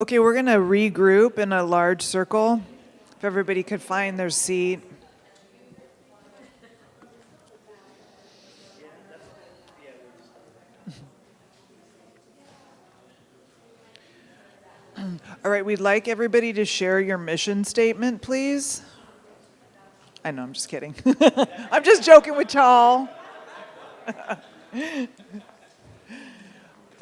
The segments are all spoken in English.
Okay, we're going to regroup in a large circle. If everybody could find their seat. All right, we'd like everybody to share your mission statement, please. I know, I'm just kidding. I'm just joking with y'all.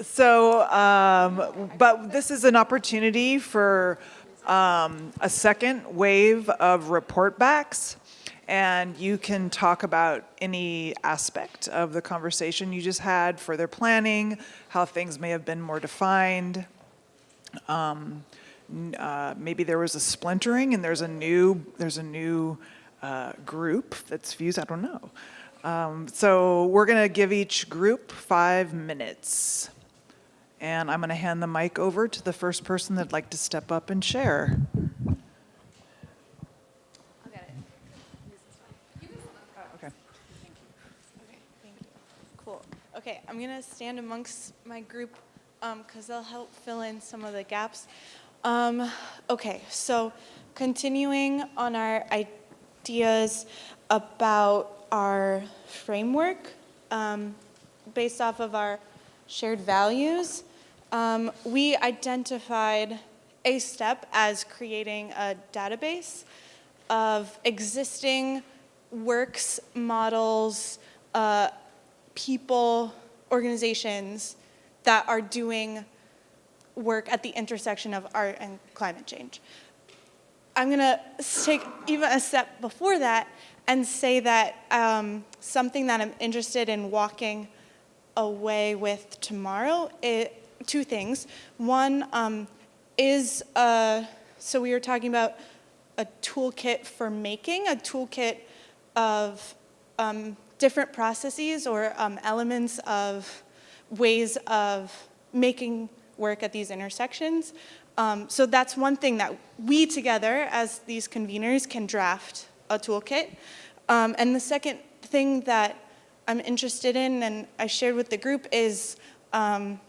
So, um, but this is an opportunity for um, a second wave of report backs. And you can talk about any aspect of the conversation you just had, further planning, how things may have been more defined. Um, uh, maybe there was a splintering and there's a new, there's a new uh, group that's fused, I don't know. Um, so we're gonna give each group five minutes. And I'm going to hand the mic over to the first person that'd like to step up and share. Okay. Cool. Okay, I'm gonna stand amongst my group because they'll help fill in some of the gaps. Um, okay, so continuing on our ideas about our framework um, based off of our shared values, um, we identified a step as creating a database of existing works, models, uh, people, organizations that are doing work at the intersection of art and climate change. I'm gonna take even a step before that and say that um, something that I'm interested in walking away with tomorrow, it, two things. One um, is, uh, so we were talking about a toolkit for making, a toolkit of um, different processes or um, elements of ways of making work at these intersections. Um, so that's one thing that we together as these conveners can draft a toolkit. Um, and the second thing that I'm interested in and I shared with the group is um,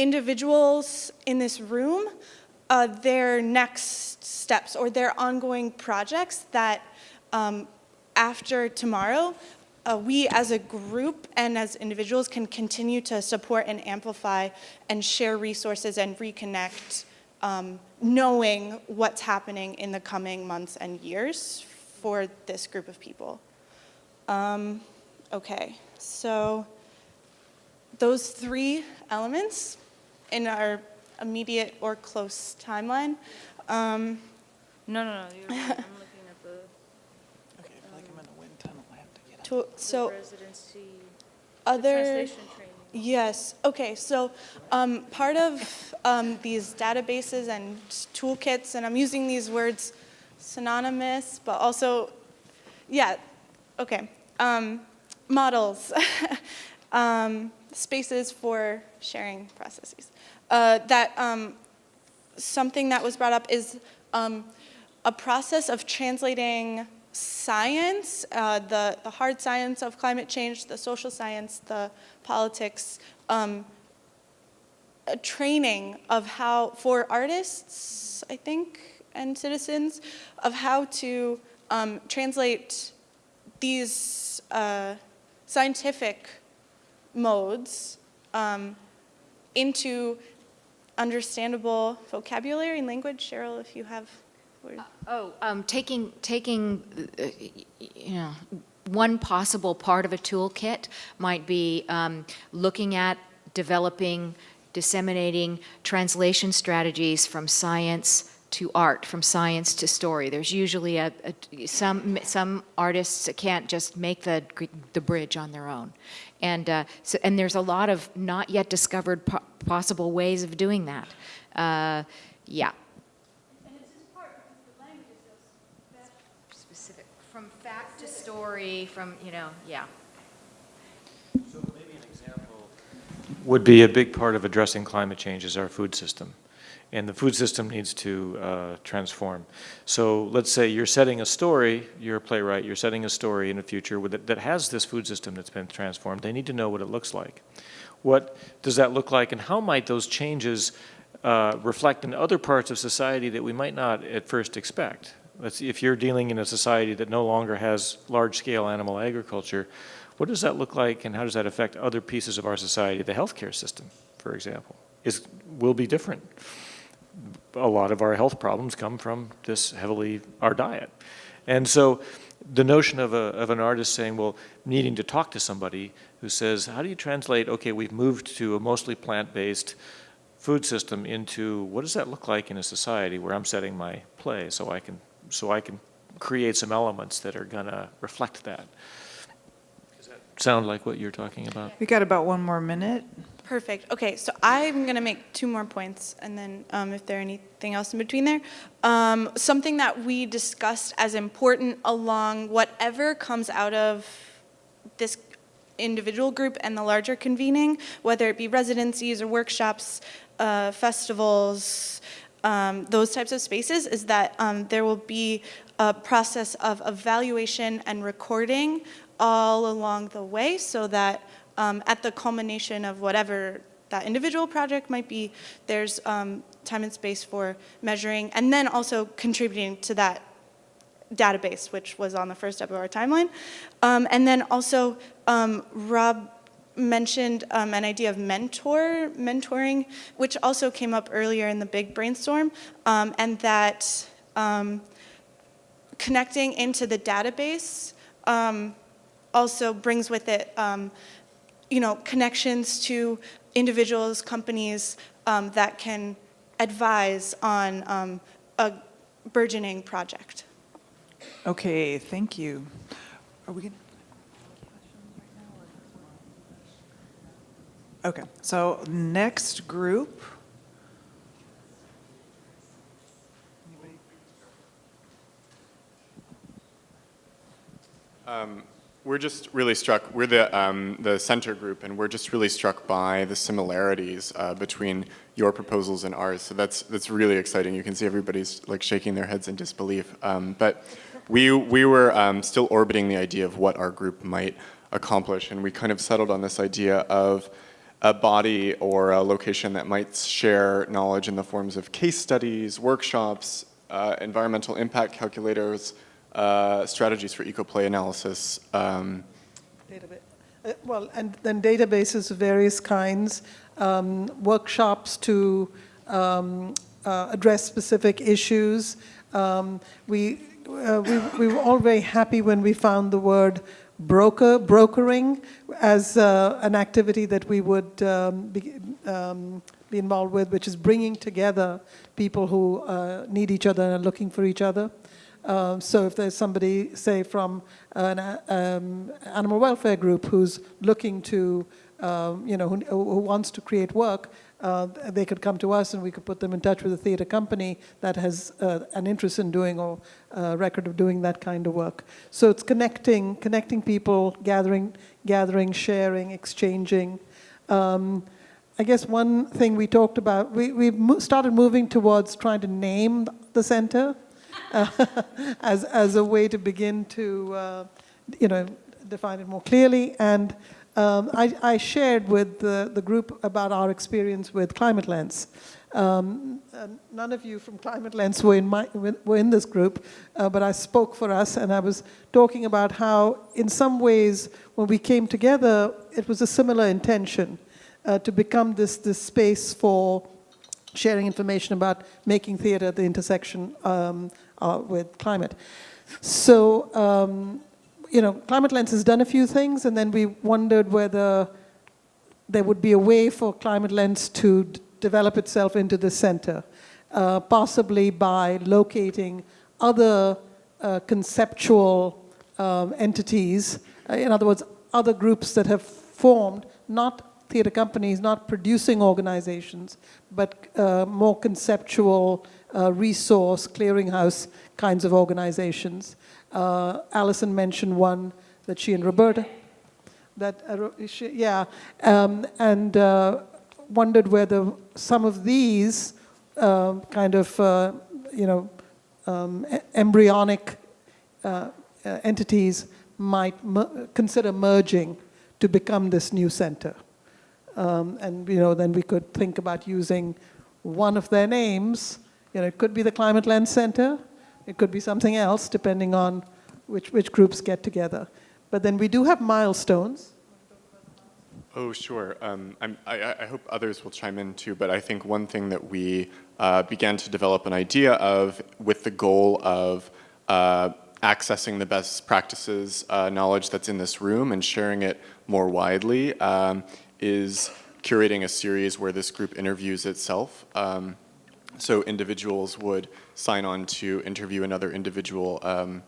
individuals in this room, uh, their next steps or their ongoing projects that um, after tomorrow, uh, we as a group and as individuals can continue to support and amplify and share resources and reconnect um, knowing what's happening in the coming months and years for this group of people. Um, Okay, so those three elements in our immediate or close timeline. Um, No, no, no, you're. I'm looking at the Okay, I feel like I'm in a wind tunnel. I have to get to, the so residency, other, yes, okay, so um, part of um, these databases and toolkits, and I'm using these words synonymous, but also, yeah, okay. Um, models, um, spaces for sharing processes. Uh, that um, something that was brought up is um, a process of translating science, uh, the, the hard science of climate change, the social science, the politics, um, a training of how, for artists, I think, and citizens, of how to um, translate these uh, scientific modes um, into understandable vocabulary and language. Cheryl, if you have words. Oh, um, taking, taking, uh, you know, one possible part of a toolkit might be um, looking at developing, disseminating translation strategies from science to art, from science to story. There's usually a, a, some some artists can't just make the the bridge on their own, and uh, so and there's a lot of not yet discovered po possible ways of doing that. Uh, yeah. Specific from fact to story, from you know, yeah. So maybe an example would be a big part of addressing climate change is our food system and the food system needs to uh, transform. So let's say you're setting a story, you're a playwright, you're setting a story in the future with, that has this food system that's been transformed. They need to know what it looks like. What does that look like and how might those changes uh, reflect in other parts of society that we might not at first expect. Let's if you're dealing in a society that no longer has large-scale animal agriculture, what does that look like and how does that affect other pieces of our society? The healthcare system, for example, is, will be different. A lot of our health problems come from this heavily, our diet. And so the notion of, a, of an artist saying, well, needing to talk to somebody who says, how do you translate, okay, we've moved to a mostly plant-based food system into what does that look like in a society where I'm setting my play so I can, so I can create some elements that are gonna reflect that. Does that sound like what you're talking about? We got about one more minute. Perfect. Okay, so I'm going to make two more points, and then um, if there's anything else in between there. Um, something that we discussed as important along whatever comes out of this individual group and the larger convening, whether it be residencies or workshops, uh, festivals, um, those types of spaces, is that um, there will be a process of evaluation and recording all along the way so that um, at the culmination of whatever that individual project might be, there's um, time and space for measuring and then also contributing to that database, which was on the first step of our timeline. Um, and then also, um, Rob mentioned um, an idea of mentor, mentoring, which also came up earlier in the big brainstorm, um, and that um, connecting into the database um, also brings with it, um, you know, connections to individuals, companies um, that can advise on um, a burgeoning project. Okay, thank you. Are we gonna? Okay, so next group. We're just really struck, we're the, um, the center group, and we're just really struck by the similarities uh, between your proposals and ours. So that's, that's really exciting. You can see everybody's like shaking their heads in disbelief. Um, but we, we were um, still orbiting the idea of what our group might accomplish, and we kind of settled on this idea of a body or a location that might share knowledge in the forms of case studies, workshops, uh, environmental impact calculators, uh, strategies for ecoplay analysis. Um, Uh, Well, and then databases of various kinds, um, workshops to um, uh, address specific issues. Um, We, uh, we we were all very happy when we found the word broker, brokering, as uh, an activity that we would um, be um, be involved with, which is bringing together people who uh, need each other and are looking for each other. Um, so if there's somebody, say, from an uh, um, animal welfare group who's looking to, um, you know, who, who wants to create work, uh, they could come to us and we could put them in touch with a theater company that has uh, an interest in doing or a record of doing that kind of work. So it's connecting, connecting people, gathering, gathering, sharing, exchanging. Um, I guess one thing we talked about, we, we started moving towards trying to name the center uh, as, as a way to begin to, uh, you know, define it more clearly. And um, I, I shared with the, the group about our experience with Climate Lens. Um, none of you from Climate Lens were in, my, were in this group, uh, but I spoke for us and I was talking about how, in some ways, when we came together, it was a similar intention uh, to become this, this space for sharing information about making theater at the intersection um, uh, with climate. So, um, you know, Climate Lens has done a few things, and then we wondered whether there would be a way for Climate Lens to develop itself into the center, uh, possibly by locating other uh, conceptual um, entities, uh, in other words, other groups that have formed, not theater companies, not producing organizations, but uh, more conceptual uh, resource clearinghouse kinds of organizations. Uh, Allison mentioned one that she and Roberta, that uh, she, yeah, um, and uh, wondered whether some of these um, kind of uh, you know um, embryonic entities might consider merging to become this new center. Um, and you know, then we could think about using one of their names. You know, it could be the Climate Lens Center, it could be something else, depending on which, which groups get together. But then we do have milestones. Oh, sure. Um, I, I hope others will chime in too, but I think one thing that we uh, began to develop an idea of with the goal of uh, accessing the best practices uh, knowledge that's in this room and sharing it more widely um, is curating a series where this group interviews itself. Um, so individuals would sign on to interview another individual um,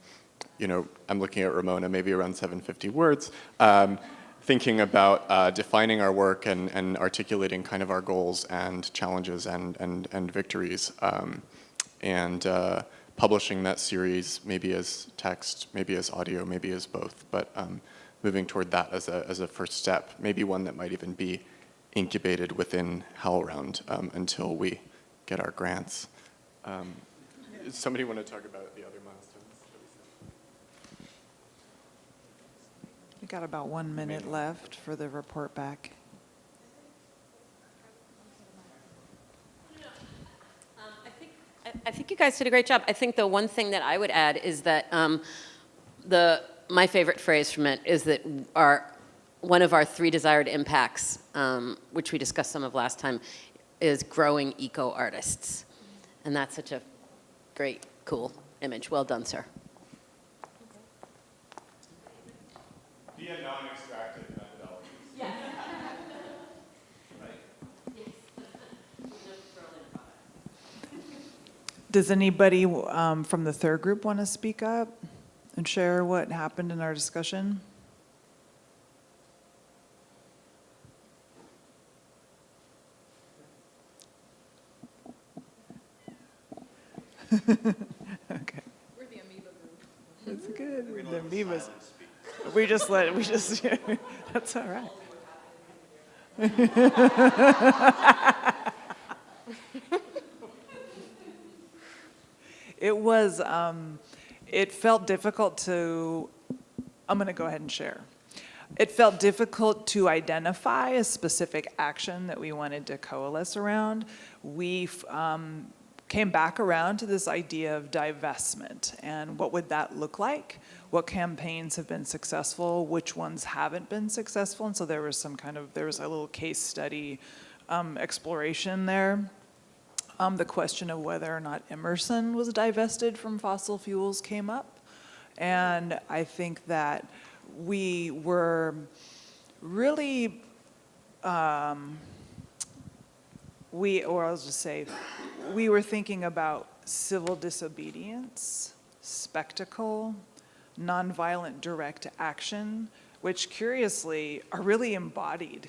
you know, I'm looking at Ramona, maybe around 750 words, um, thinking about uh, defining our work and, and articulating kind of our goals and challenges and, and, and victories. Um, and uh, publishing that series maybe as text, maybe as audio, maybe as both, but um, moving toward that as a, as a first step, maybe one that might even be incubated within HowlRound um, until we get our grants. Um, somebody want to talk about the other milestones? we set? Got about one minute left for the report back. I think, I- I think you guys did a great job. I think the one thing that I would add is that um, the, my favorite phrase from it is that our, one of our three desired impacts, um, which we discussed some of last time, is growing eco-artists. And that's such a great, cool image. Well done, sir. Via non-extractive methodologies. Does anybody um, from the third group want to speak up and share what happened in our discussion? Okay. We're the amoeba group. That's good. We're the amoebas. We just let, we just, that's all right. It was, um, it felt difficult to, I'm going to go ahead and share. It felt difficult to identify a specific action that we wanted to coalesce around. We um, came back around to this idea of divestment and what would that look like? What campaigns have been successful? Which ones haven't been successful? And so there was some kind of, there was a little case study um, exploration there. Um, the question of whether or not Emerson was divested from fossil fuels came up. And I think that we were really, um, we, or I'll just say, we were thinking about civil disobedience, spectacle, nonviolent direct action, which curiously are really embodied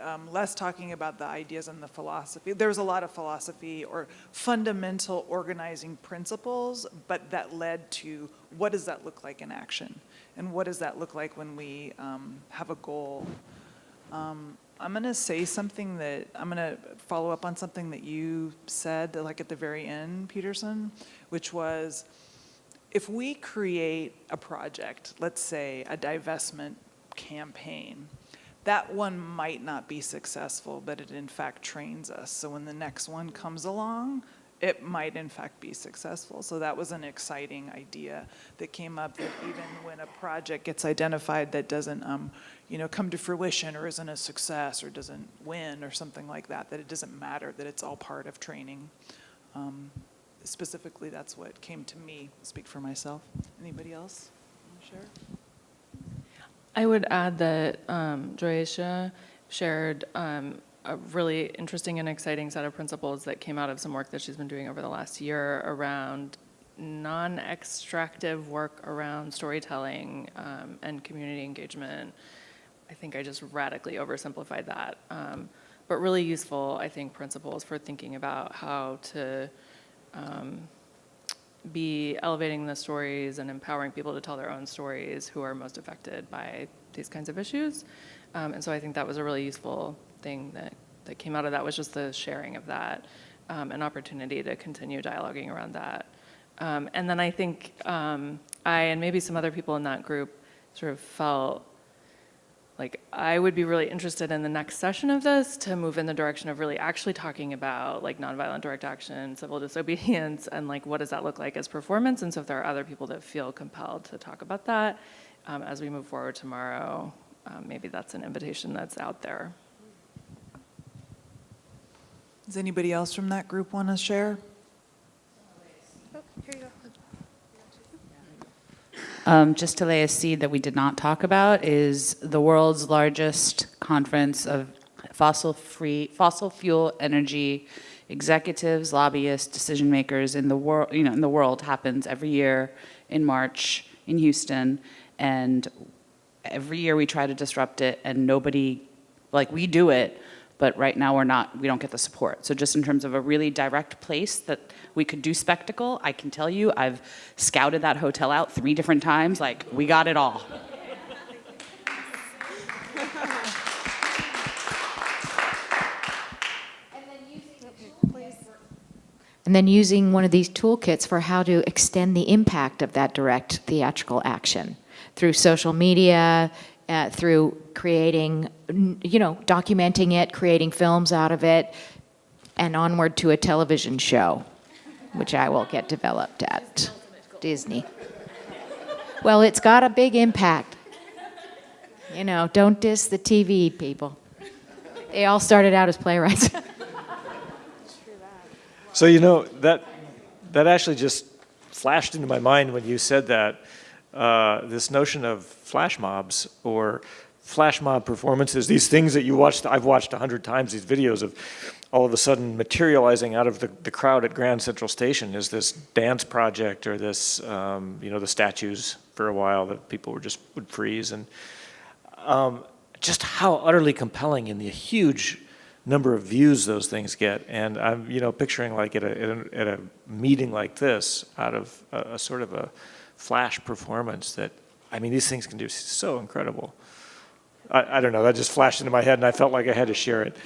um, less talking about the ideas and the philosophy. There was a lot of philosophy or fundamental organizing principles, but that led to what does that look like in action? And what does that look like when we um, have a goal? Um, I'm going to say something that, I'm going to follow up on something that you said, like at the very end, Peterson, which was, if we create a project, let's say a divestment campaign, that one might not be successful, but it in fact trains us. So when the next one comes along, it might in fact be successful. So that was an exciting idea that came up that even when a project gets identified that doesn't, um, you know, come to fruition or isn't a success or doesn't win or something like that, that it doesn't matter, that it's all part of training. Um, specifically, that's what came to me, speak for myself. Anybody else? Share? I would add that um, Joyisha shared um, a really interesting and exciting set of principles that came out of some work that she's been doing over the last year around non-extractive work around storytelling um, and community engagement. I think I just radically oversimplified that. Um, but really useful, I think, principles for thinking about how to um, be elevating the stories and empowering people to tell their own stories who are most affected by these kinds of issues. Um, and so I think that was a really useful thing that, that came out of that was just the sharing of that, um, an opportunity to continue dialoguing around that. Um, and then I think um, I and maybe some other people in that group sort of felt like, I would be really interested in the next session of this to move in the direction of really actually talking about like nonviolent direct action, civil disobedience, and like what does that look like as performance? And so if there are other people that feel compelled to talk about that um, as we move forward tomorrow, um, maybe that's an invitation that's out there. Does anybody else from that group want to share? Um, just to lay a seed that we did not talk about is the world's largest conference of fossil-free, fossil fuel energy executives, lobbyists, decision makers in the world. You know, in the world happens every year in March in Houston, and every year we try to disrupt it, and nobody, like we do it, but right now we're not, we don't get the support. So just in terms of a really direct place that we could do spectacle, I can tell you, I've scouted that hotel out three different times, like, we got it all. And then using one of these toolkits for how to extend the impact of that direct theatrical action through social media, uh, through creating, you know, documenting it, creating films out of it, and onward to a television show, which I will get developed at Disney. Well, it's got a big impact. You know, don't diss the TV people. They all started out as playwrights. So you know that that actually just flashed into my mind when you said that. Uh, this notion of flash mobs or flash mob performances, these things that you watched, I've watched a hundred times, these videos of all of a sudden materializing out of the, the crowd at Grand Central Station is this dance project or this, um, you know, the statues for a while that people were just would freeze and um, just how utterly compelling in the huge number of views those things get. And I'm, you know, picturing like at a, at a, at a meeting like this, out of a, a sort of a flash performance that, I mean, these things can do so incredible. I, I don't know, that just flashed into my head and I felt like I had to share it.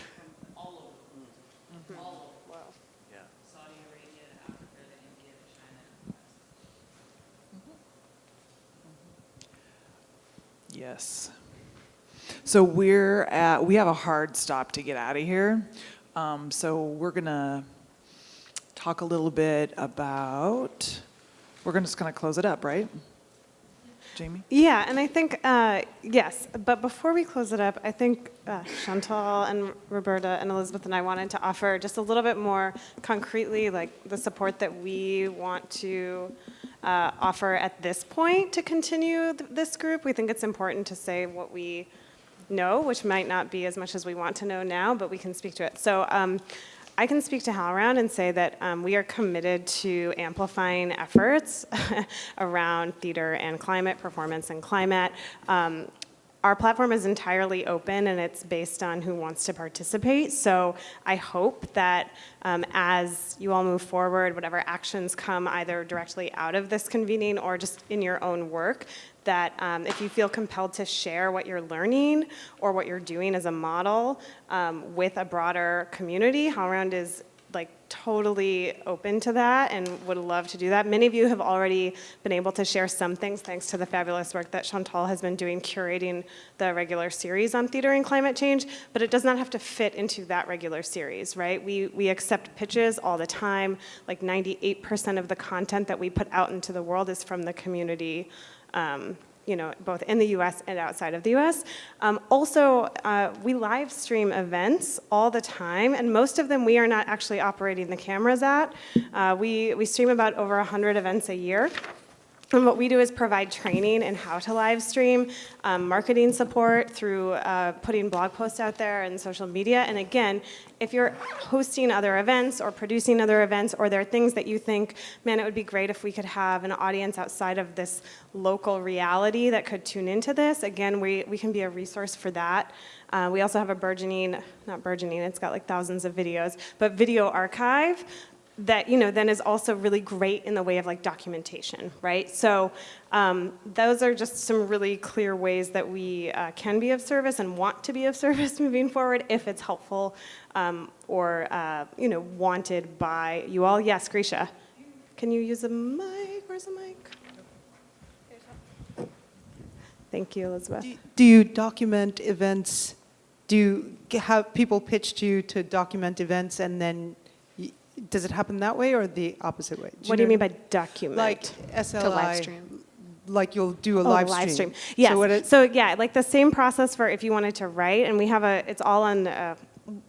Yes. So we're at, we have a hard stop to get out of here. Um, so we're gonna talk a little bit about, we're just gonna close it up, right? Jamie? Yeah, and I think, uh, yes, but before we close it up, I think uh, Chantal and Roberta and Elizabeth and I wanted to offer just a little bit more concretely, like the support that we want to uh, offer at this point to continue th- this group. We think it's important to say what we know, which might not be as much as we want to know now, but we can speak to it. So um, I can speak to HowlRound and say that um, we are committed to amplifying efforts around theater and climate, performance and climate. Um, our platform is entirely open and it's based on who wants to participate. So I hope that um, as you all move forward, whatever actions come either directly out of this convening or just in your own work, that um, if you feel compelled to share what you're learning or what you're doing as a model um, with a broader community, HowlRound is like totally open to that and would love to do that. Many of you have already been able to share some things thanks to the fabulous work that Chantal has been doing curating the regular series on theater and climate change, but it does not have to fit into that regular series, right? We, we accept pitches all the time. Like 98% of the content that we put out into the world is from the community um, you know, both in the US and outside of the US. Um, also, uh, we live stream events all the time, and most of them we are not actually operating the cameras at. Uh, we, we stream about over 100 events a year. And what we do is provide training in how to live stream, um, marketing support through uh, putting blog posts out there and social media. And again, if you're hosting other events or producing other events, or there are things that you think, man, it would be great if we could have an audience outside of this local reality that could tune into this, again, we, we can be a resource for that. Uh, we also have a burgeoning, not burgeoning, it's got like thousands of videos, but video archive that you know then is also really great in the way of like documentation right? So um, those are just some really clear ways that we uh, can be of service and want to be of service moving forward if it's helpful um, or uh, you know wanted by you all. Yes Grisha. Can you use a mic? Where's the mic? Thank you, Elizabeth. Do- Do you document events? Do you have people pitch to you to document events and then, does it happen that way or the opposite way? What do you mean by document? Like SLI? stream. Like you'll do a Oh, live stream? Yes. So So, what it- yeah, like the same process for if you wanted to write, and we have a, it's all on, uh,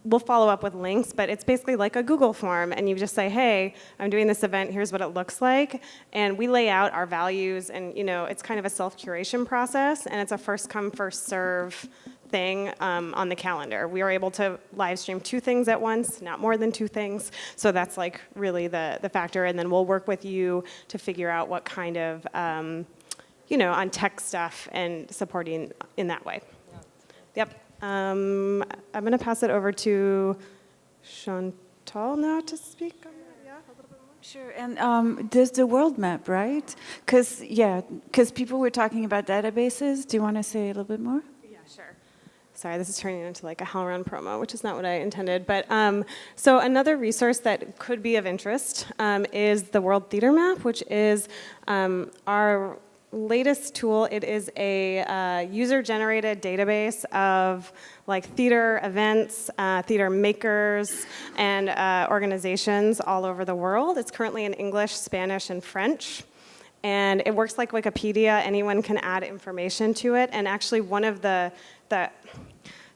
we'll follow up with links, but it's basically like a Google form, and you just say, hey, I'm doing this event, here's what it looks like, and we lay out our values, and you know, it's kind of a self-curation process, and it's a first come, first serve thing um, on the calendar. We are able to live stream two things at once, not more than two things. So that's like really the, the factor. And then we'll work with you to figure out what kind of, um, you know, on tech stuff and supporting in that way. Yep. Um, I'm going to pass it over to Chantal now to speak. Yeah, a little bit more. Sure, and um, there's the world map, right? Because, yeah, because people were talking about databases. Do you want to say a little bit more? Sorry, this is turning into like a HowlRound promo, which is not what I intended. But um, so another resource that could be of interest um, is the World Theater Map, which is um, our latest tool. It is a uh, user-generated database of like theater events, uh, theater makers, and uh, organizations all over the world. It's currently in English, Spanish, and French. And it works like Wikipedia. Anyone can add information to it. And actually, one of the, the,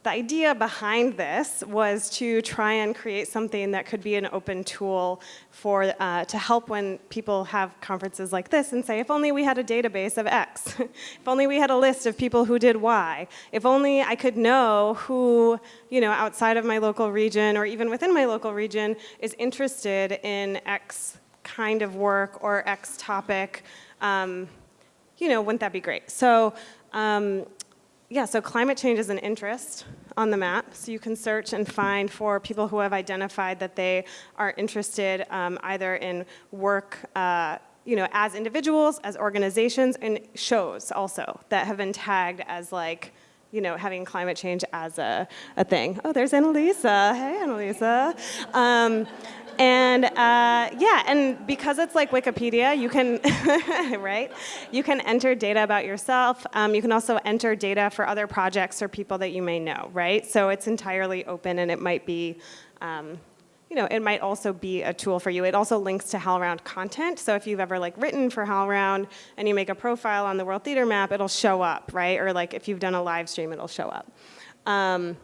the idea behind this was to try and create something that could be an open tool for, uh, to help when people have conferences like this and say, if only we had a database of X, if only we had a list of people who did Y, if only I could know who, you know, outside of my local region or even within my local region is interested in X kind of work or X topic, um, you know, wouldn't that be great? So, um, yeah, so climate change is an interest on the map. So you can search and find for people who have identified that they are interested um, either in work, uh, you know, as individuals, as organizations, and shows also that have been tagged as like, you know, having climate change as a, a thing. Oh, there's Annalisa. Hey, Annalisa. Um, and uh, yeah, and because it's like Wikipedia, you can, right? You can enter data about yourself. Um, you can also enter data for other projects or people that you may know, right? So it's entirely open and it might be, um, you know, it might also be a tool for you. It also links to HowlRound content. So if you've ever like written for HowlRound and you make a profile on the World Theater Map, it'll show up, right? Or like if you've done a live stream, it'll show up. Um,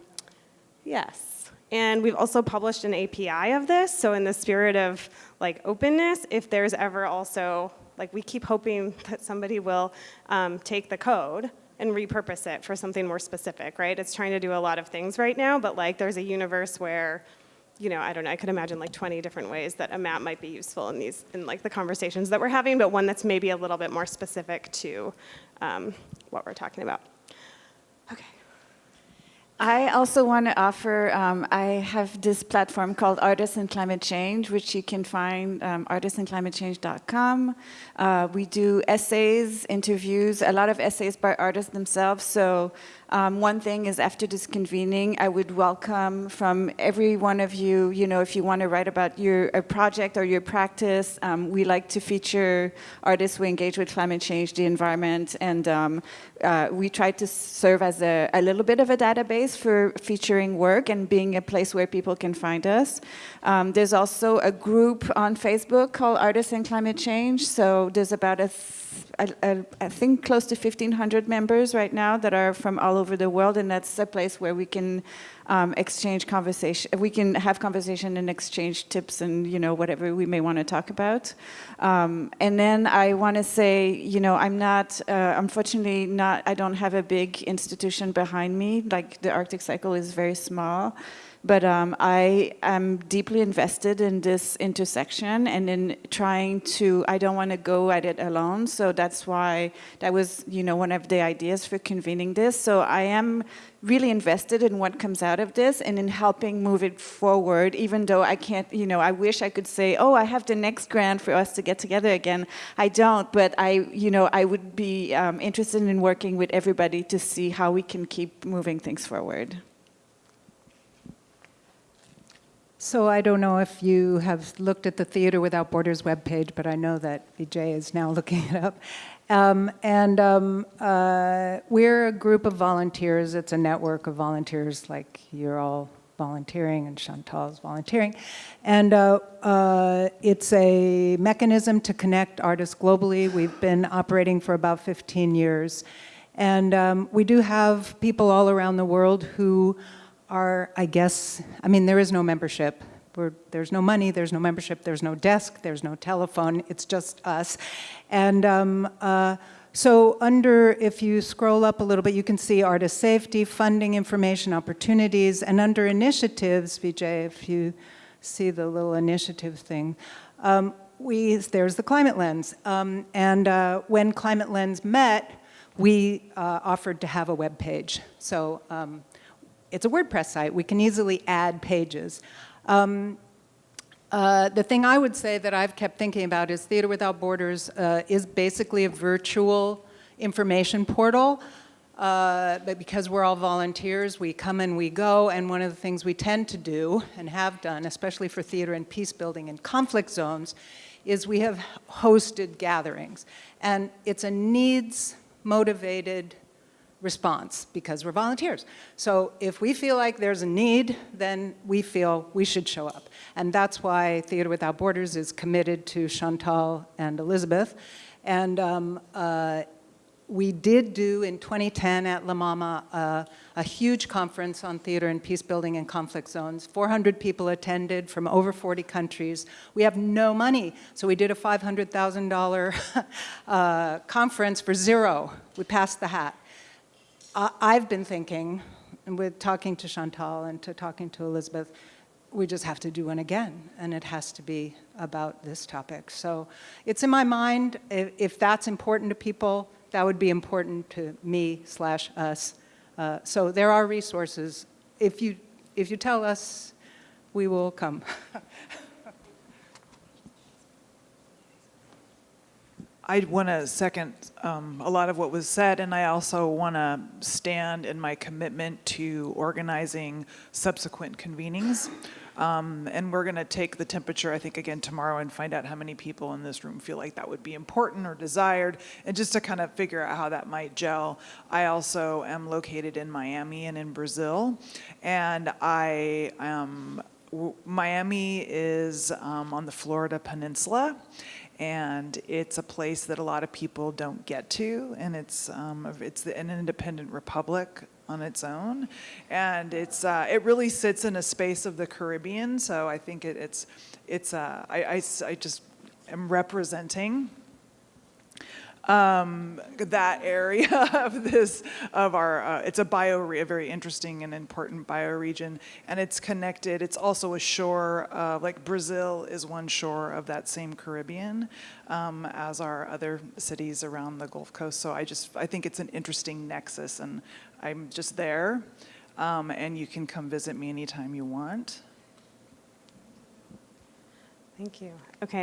yes. And we've also published an API of this. So in the spirit of like openness, if there's ever also, like we keep hoping that somebody will um, take the code and repurpose it for something more specific, right? It's trying to do a lot of things right now, but like there's a universe where, you know, I don't know, I could imagine like 20 different ways that a map might be useful in these, in like the conversations that we're having, but one that's maybe a little bit more specific to um, what we're talking about. Okay. I also want to offer, um, I have this platform called Artists in Climate Change, which you can find um, artistsinclimatechange.com. Uh, we do essays, interviews, a lot of essays by artists themselves. So um, one thing is after this convening, I would welcome from every one of you, you know, if you want to write about your a project or your practice, um, we like to feature artists who engage with climate change, the environment, and um, uh, we try to serve as a, a little bit of a database for featuring work and being a place where people can find us. Um, there's also a group on Facebook called Artists in Climate Change. So there's about a, a, I think close to 1,500 members right now that are from all over the world, and that's a place where we can um, exchange conversation. We can have conversation and exchange tips and you know whatever we may want to talk about. Um, and then I want to say, you know, I'm not, uh, unfortunately, not. I don't have a big institution behind me. Like the Arctic Cycle is very small. But um, I am deeply invested in this intersection and in trying to, I don't want to go at it alone. So that's why that was, you know, one of the ideas for convening this. So I am really invested in what comes out of this and in helping move it forward, even though I can't, you know, I wish I could say, oh, I have the next grant for us to get together again. I don't, but I, you know, I would be um, interested in working with everybody to see how we can keep moving things forward. So I don't know if you have looked at the Theater Without Borders webpage, but I know that Vijay is now looking it up. Um, and um, uh, we're a group of volunteers. It's a network of volunteers, like you're all volunteering and Chantal's volunteering. And uh, uh, it's a mechanism to connect artists globally. We've been operating for about 15 years. And um, we do have people all around the world who are, I guess, I mean, there is no membership. We're, there's no money, there's no membership, there's no desk, there's no telephone, it's just us. And um, uh, so under, if you scroll up a little bit, you can see artist safety, funding, information, opportunities, and under initiatives, Vijay, if you see the little initiative thing, um, we, there's the Climate Lens. Um, and uh, when Climate Lens met, we uh, offered to have a web page. So um, it's a WordPress site. We can easily add pages. Um, uh, the thing I would say that I've kept thinking about is Theater Without Borders uh, is basically a virtual information portal. Uh, but because we're all volunteers, we come and we go, and one of the things we tend to do, and have done, especially for theater and peace building in conflict zones, is we have hosted gatherings. And it's a needs-motivated response because we're volunteers. So if we feel like there's a need, then we feel we should show up. And that's why Theater Without Borders is committed to Chantal and Elizabeth. And um, uh, we did do in 2010 at La Mama uh, a huge conference on theater and peace building in conflict zones. 400 people attended from over 40 countries. We have no money, so we did a $500,000 uh, conference for zero. We passed the hat. I've been thinking, and with talking to Chantal and to talking to Elizabeth, we just have to do one again, and it has to be about this topic. So it's in my mind, if, if that's important to people, that would be important to me slash us. Uh, so there are resources. If you, if you tell us, we will come. I want to second um, a lot of what was said, and I also want to stand in my commitment to organizing subsequent convenings. Um, and we're going to take the temperature, I think, again tomorrow and find out how many people in this room feel like that would be important or desired, and just to kind of figure out how that might gel. I also am located in Miami and in Brazil, and I am. Miami is um, on the Florida Peninsula, and it's a place that a lot of people don't get to, and it's um, it's an independent republic on its own, and it's uh, it really sits in a space of the Caribbean. So I think it, it's it's uh, I, I, I just am representing um, that area of this, of our, uh, it's a bio, a very interesting and important bioregion, and it's connected. It's also a shore, uh, like Brazil is one shore of that same Caribbean, um, as are other cities around the Gulf Coast. So I just, I think it's an interesting nexus, and I'm just there, um, and you can come visit me anytime you want. Thank you. Okay.